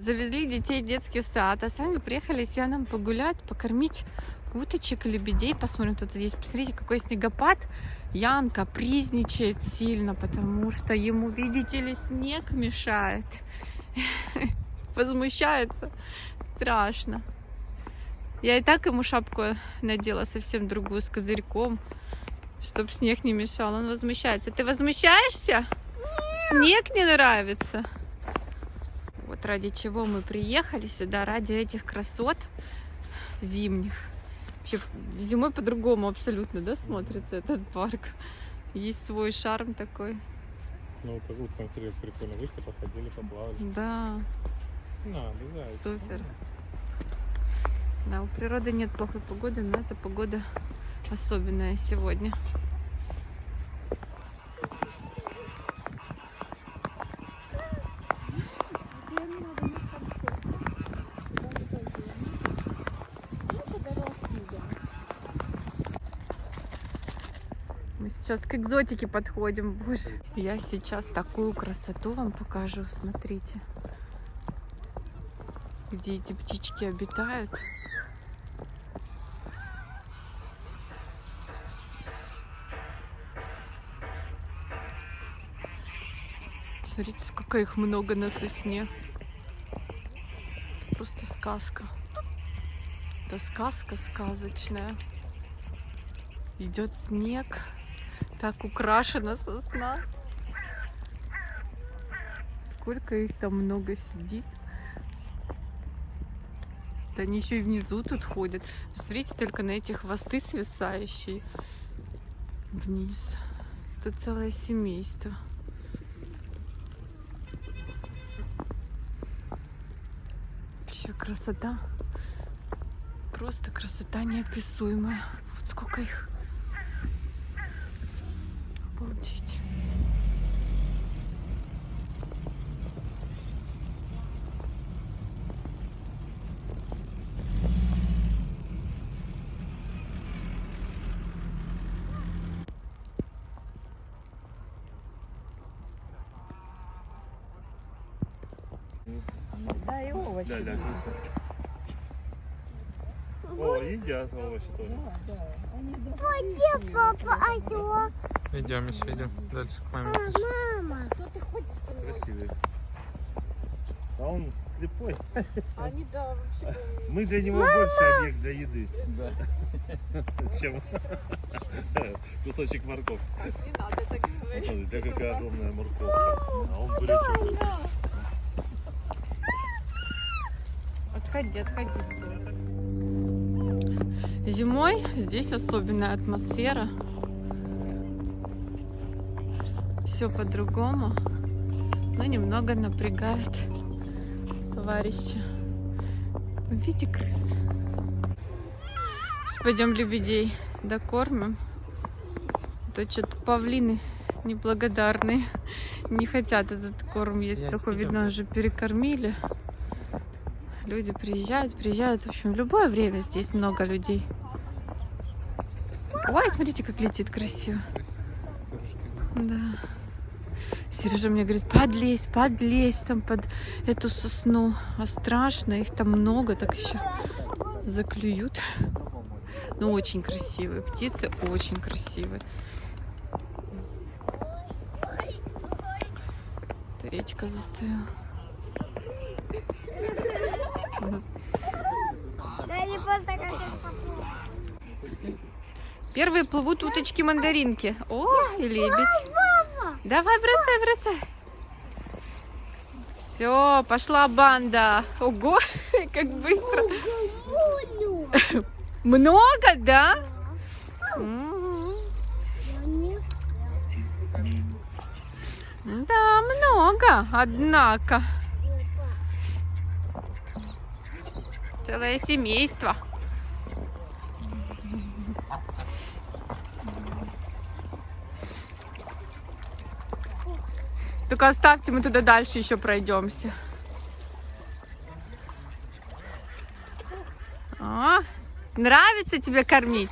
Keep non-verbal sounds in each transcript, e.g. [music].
Завезли детей в детский сад, а сами приехали с Яном погулять, покормить уточек лебедей. Посмотрим, тут есть. Посмотрите, какой снегопад. Ян капризничает сильно, потому что ему, видите ли, снег мешает. [laughs] Возмущается. Страшно. Я и так ему шапку надела совсем другую, с козырьком, чтобы снег не мешал. Он возмущается. Ты возмущаешься? Снег не нравится? Вот ради чего мы приехали сюда, ради этих красот зимних. Вообще зимой по-другому абсолютно, да, смотрится этот парк. Есть свой шарм такой. Ну, как будто смотрели, прикольно вышли, походили, поплавали. Да, На, обязательно. супер. Да, у природы нет плохой погоды, но эта погода особенная сегодня. Сейчас к экзотике подходим, боже. Я сейчас такую красоту вам покажу, смотрите. Где эти птички обитают. Смотрите, сколько их много на сосне. Это просто сказка. Это сказка сказочная. Идет снег. Так украшена сосна. Сколько их там много сидит. Да они еще и внизу тут ходят. Посмотрите только на эти хвосты свисающие вниз. Это целое семейство. Вообще красота. Просто красота неописуемая. Вот сколько их. Да, и овощи. Да, да. О, едят овощи тоже. Да, да. Они Папа, осел. Идем еще, идем дальше к маме. Мама. Что ты хочешь? Красивый. А он слепой. Они, да, вообще... [laughs] Мы для него больше объект для еды, Да. [laughs] чем [laughs] кусочек морковки. Не надо так говорить. Смотри, какая огромная морковка. А он бурячок. Отходи, отходи. Зимой здесь особенная атмосфера. Все по-другому, но немного напрягает товарища. В виде крыс. Сейчас пойдем лебедей докормим. А То что-то павлины неблагодарные. Не хотят этот корм есть. Я Сухой, не видно, уже перекормили. Люди приезжают, приезжают. В общем, в любое время здесь много людей. Ой, смотрите, как летит красиво. Да. Сережа мне говорит, подлезь, подлезь там под эту сосну. А страшно, их там много, так еще заклюют. Ну, очень красивые птицы, очень красивые. Это речка застыла. Первые плывут уточки-мандаринки. О, и лебедь. Давай, бросай, бросай. Все, пошла банда. Ого, [laughs] как быстро. Много, да? Да, много, однако. Целое семейство. Только оставьте, мы туда дальше еще пройдемся. А, нравится тебе кормить?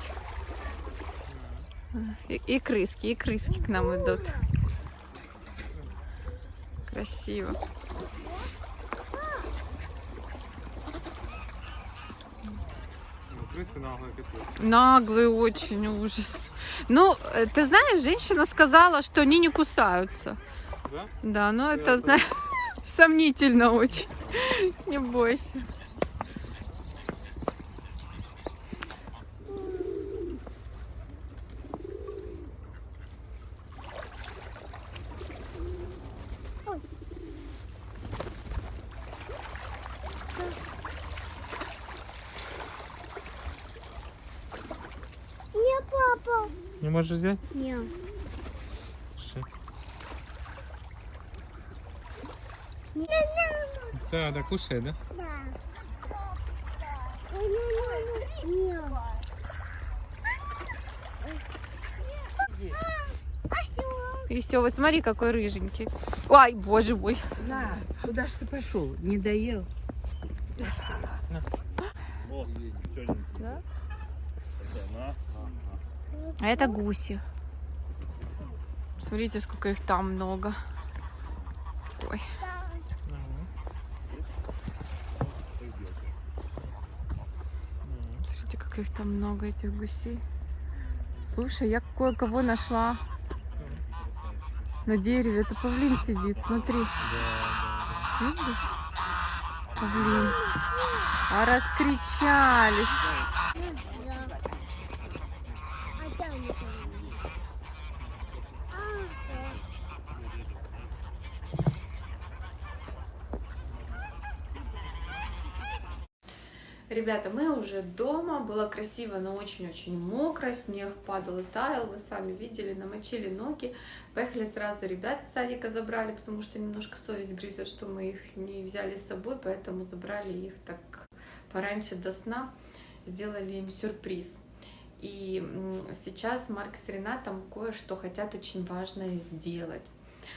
И, и крыски, и крыски к нам идут. Красиво. Крысы наглые капец. Наглый очень ужас. Ну, э, ты знаешь, женщина сказала, что они не кусаются. Да? Да, но Я это, знаешь, [laughs] сомнительно очень. [laughs] Не бойся. Папа. Не можешь взять? Не. Да, да, кушай, да? Да. Веселый, смотри, какой рыженький. Ой, боже мой. На, куда ж ты пошел? Не доел? Да? А это гуси. Смотрите, сколько их там много. Ой. Смотрите, как их там много, этих гусей. Слушай, я кое-кого нашла на дереве. Это павлин сидит, смотри. Видишь? Павлин. А раскричались. Ребята, мы уже дома, было красиво, но очень-очень мокро, снег падал и таял, вы сами видели, намочили ноги. Поехали сразу ребят с садика забрали, потому что немножко совесть грызет, что мы их не взяли с собой, поэтому забрали их так пораньше до сна, сделали им сюрприз. И сейчас Марк с Ренатом кое-что хотят очень важное сделать.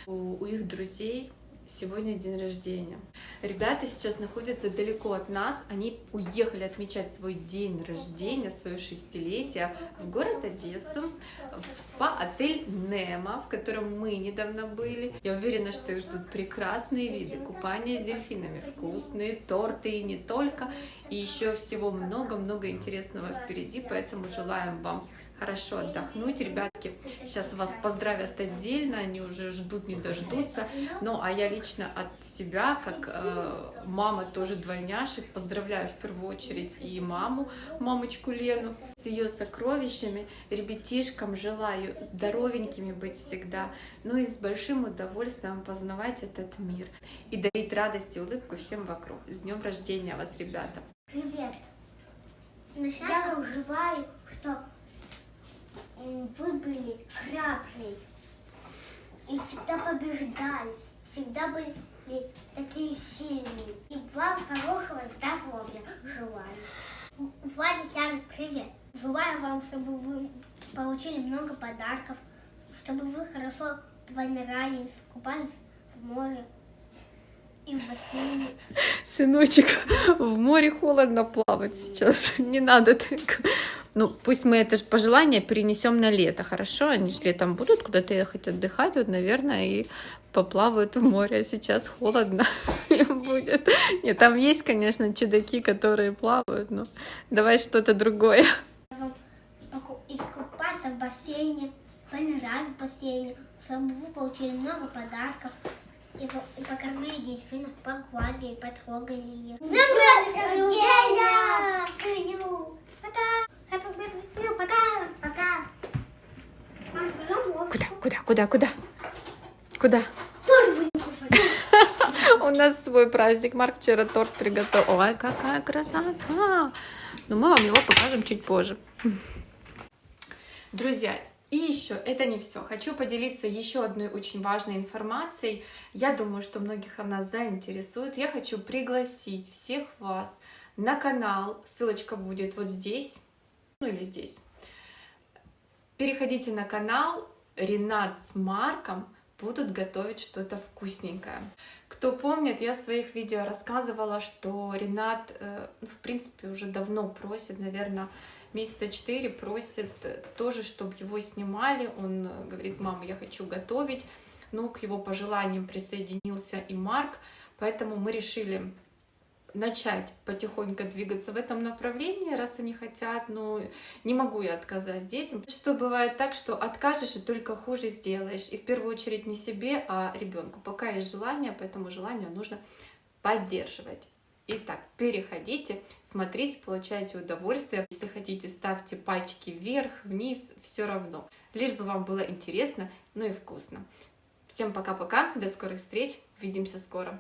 У их друзей сегодня день рождения. Ребята сейчас находятся далеко от нас. Они уехали отмечать свой день рождения, свое шестилетие в город Одессу, в спа-отель Немо, в котором мы недавно были. Я уверена, что их ждут прекрасные виды, купание с дельфинами, вкусные торты и не только. И еще всего много-много интересного впереди, поэтому желаем вам хорошо отдохнуть. Ребятки сейчас вас поздравят отдельно, они уже ждут, не дождутся. Ну, а я лично от себя, как э, мама тоже двойняшек, поздравляю в первую очередь и маму, мамочку Лену, с ее сокровищами. Ребятишкам желаю здоровенькими быть всегда, ну и с большим удовольствием познавать этот мир и дарить радость и улыбку всем вокруг. С днем рождения вас, ребята! Привет. Я желаю, что м, вы были храбрые и всегда побеждали, всегда были такие сильные. И вам хорошего здоровья желаю. Владик, Ян, привет. Желаю вам, чтобы вы получили много подарков, чтобы вы хорошо понравились, купались в море и в бассейне. Сыночек, в море холодно плавать сейчас. [laughs] Не надо так. Ну, пусть мы это же пожелание перенесем на лето, хорошо? Они же летом будут куда-то ехать отдыхать, вот, наверное, и поплавают в море. А сейчас холодно [laughs] им будет. Нет, там есть, конечно, чудаки, которые плавают, но давай что-то другое. искупаться в бассейне, понырять в бассейне, чтобы вы получили много подарков и, по- и покормили дельфинов, погладили, потрогали их. С рождения! Пока! Пока! Мам, пожалуйста. Куда, куда, куда, куда? Куда? [laughs] У нас свой праздник. Марк вчера торт приготовил. Ой, какая красота! Но мы вам его покажем чуть позже. Друзья, и еще это не все. Хочу поделиться еще одной очень важной информацией. Я думаю, что многих она заинтересует. Я хочу пригласить всех вас на канал. Ссылочка будет вот здесь, ну или здесь. Переходите на канал. Ренат с Марком будут готовить что-то вкусненькое. Кто помнит, я в своих видео рассказывала, что Ренат, э, ну, в принципе, уже давно просит, наверное, месяца четыре просит тоже, чтобы его снимали. Он э, говорит, мама, я хочу готовить. Ну, к его пожеланиям присоединился и Марк, поэтому мы решили начать потихоньку двигаться в этом направлении, раз они хотят, но не могу я отказать детям. Что бывает так, что откажешь и только хуже сделаешь. И в первую очередь не себе, а ребенку. Пока есть желание, поэтому желание нужно поддерживать. Итак, переходите, смотрите, получайте удовольствие. Если хотите, ставьте пальчики вверх, вниз, все равно. Лишь бы вам было интересно, ну и вкусно. Всем пока-пока, до скорых встреч, увидимся скоро.